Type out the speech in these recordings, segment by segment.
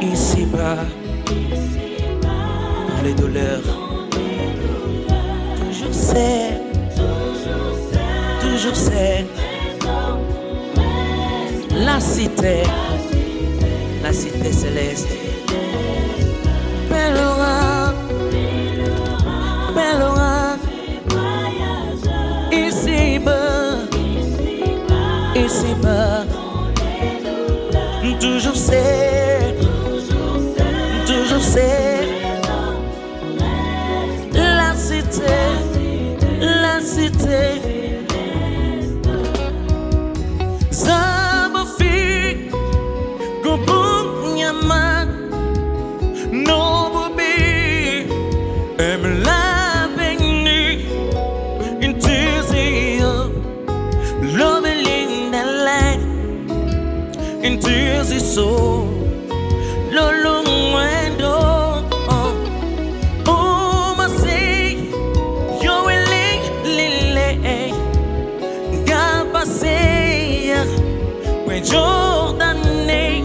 ici-bas dans les douleurs. Toujours c'est, toujours c'est la cité, la cité céleste. Pèlerin, pèlerin, ici-bas, ici-bas. Toujours c'est, toujours into his soul lolungwendo uma uh. sei yoweling lile ngaba sei kwe Jordan nei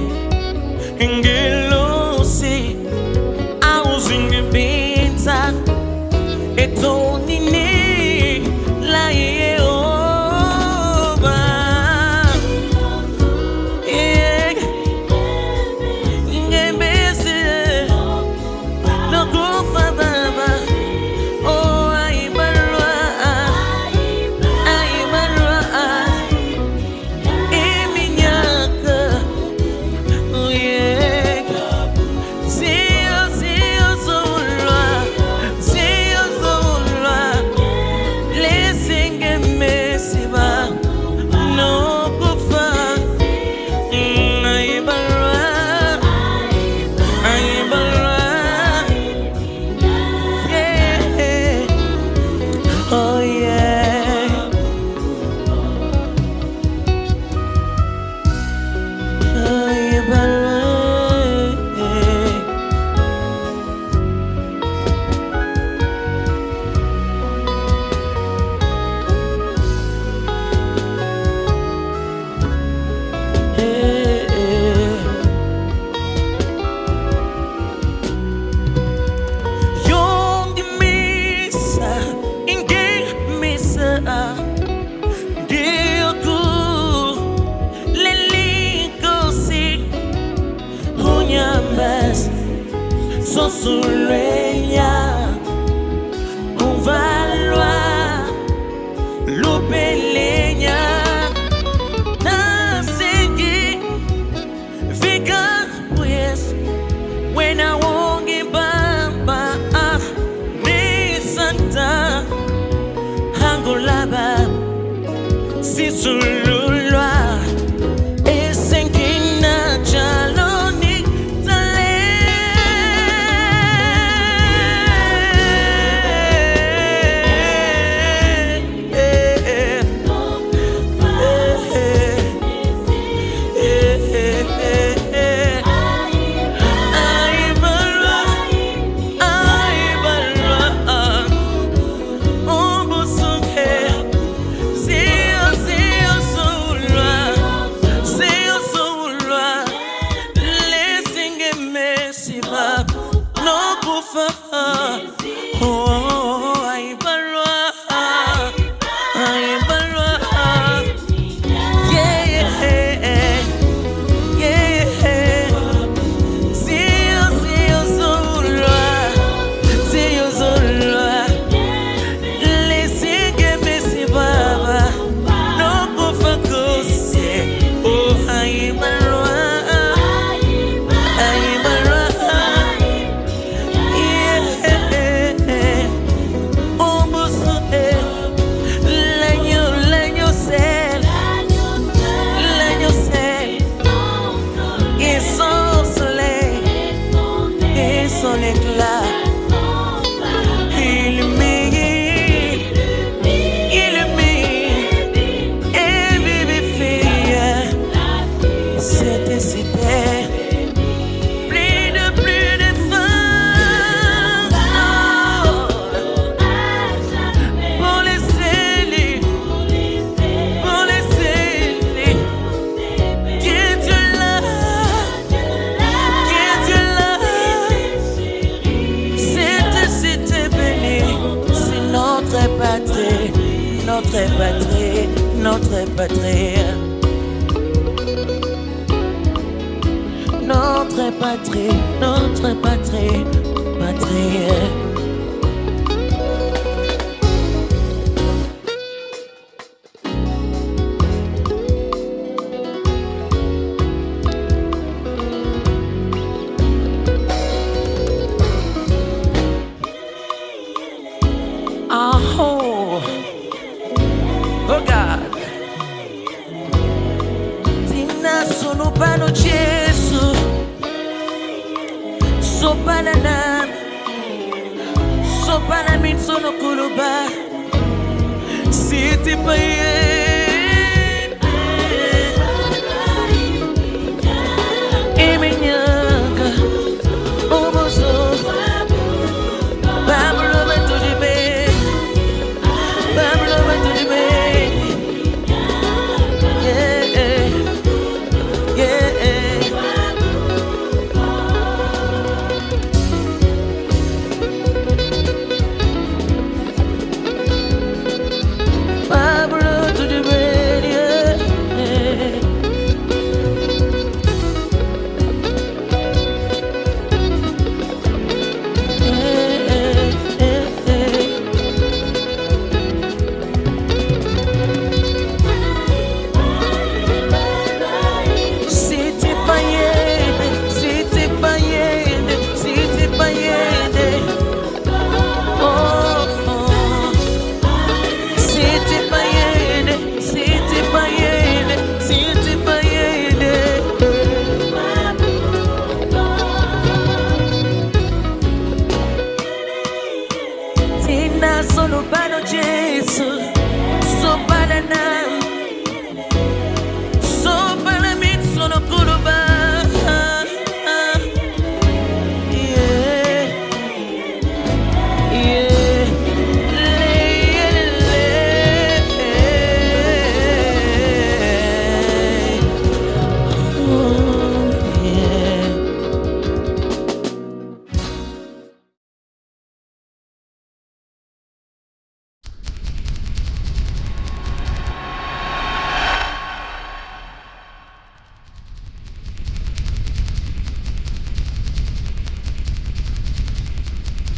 Sosuleya, uvalwa, lupelenya, nasingi, vika yes, when I won't give bamba, ah, ni santa, hangulaba, sisululwa, Notre patrie, notre patrie, patrie. Ah oh, regarde. sopana na sopana mitsono kuluba. Siti paye. Pano bano Jesus, so Banana.